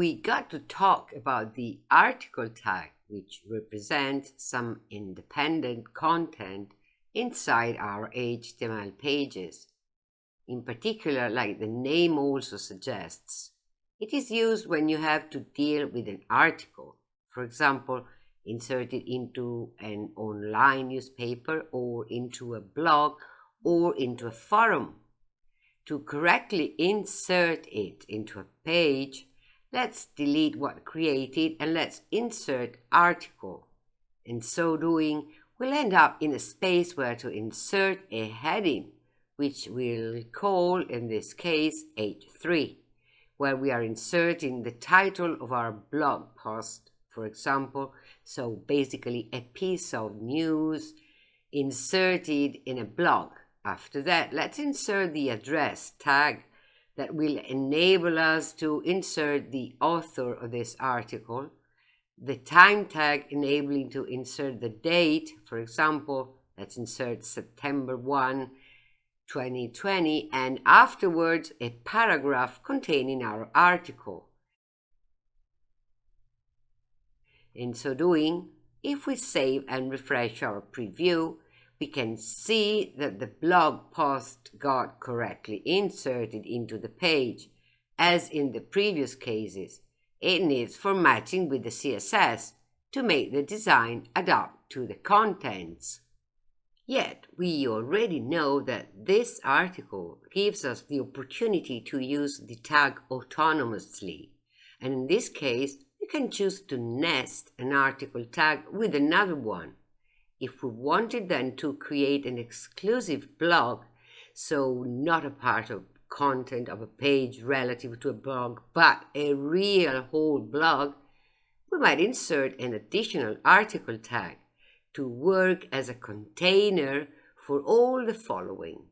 we got to talk about the article tag, which represents some independent content inside our HTML pages. In particular, like the name also suggests, it is used when you have to deal with an article, for example, inserted into an online newspaper or into a blog or into a forum. To correctly insert it into a page, let's delete what created and let's insert article. In so doing, we'll end up in a space where to insert a heading, which we'll call in this case H3, where we are inserting the title of our blog post, for example, so basically a piece of news inserted in a blog. After that, let's insert the address tag that will enable us to insert the author of this article, the time tag enabling to insert the date, for example, let's insert September 1, 2020, and afterwards a paragraph containing our article. In so doing, if we save and refresh our preview, we can see that the blog post got correctly inserted into the page, as in the previous cases. It needs formatting with the CSS to make the design adapt to the contents. Yet, we already know that this article gives us the opportunity to use the tag autonomously, and in this case, we can choose to nest an article tag with another one if we wanted then to create an exclusive blog, so not a part of content of a page relative to a blog, but a real whole blog, we might insert an additional article tag to work as a container for all the following.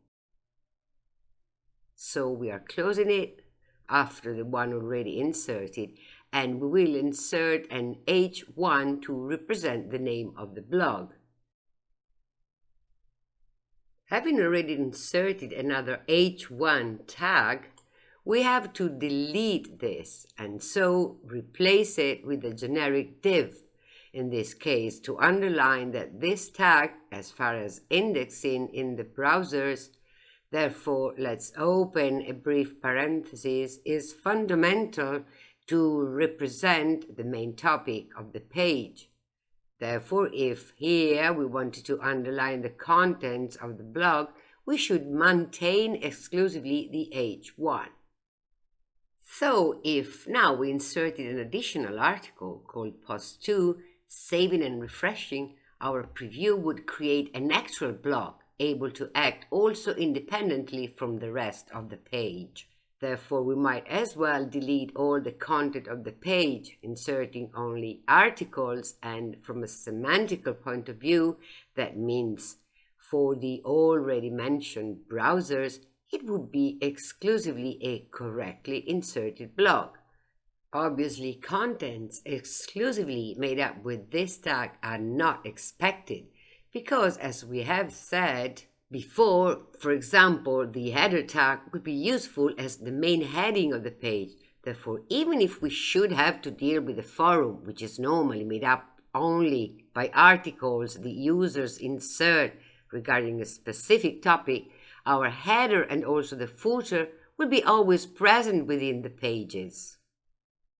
So we are closing it after the one already inserted and we will insert an H1 to represent the name of the blog. Having already inserted another h1 tag, we have to delete this and so replace it with a generic div in this case to underline that this tag, as far as indexing in the browsers, therefore let's open a brief parenthesis, is fundamental to represent the main topic of the page. Therefore, if here we wanted to underline the contents of the blog, we should maintain exclusively the H1. So if now we inserted an additional article called post 2, saving and refreshing, our preview would create an actual blog able to act also independently from the rest of the page. Therefore, we might as well delete all the content of the page, inserting only articles, and from a semantical point of view, that means for the already mentioned browsers, it would be exclusively a correctly inserted blog. Obviously, contents exclusively made up with this tag are not expected because, as we have said, before, for example, the header tag would be useful as the main heading of the page. Therefore, even if we should have to deal with a forum, which is normally made up only by articles the users insert regarding a specific topic, our header and also the footer will be always present within the pages.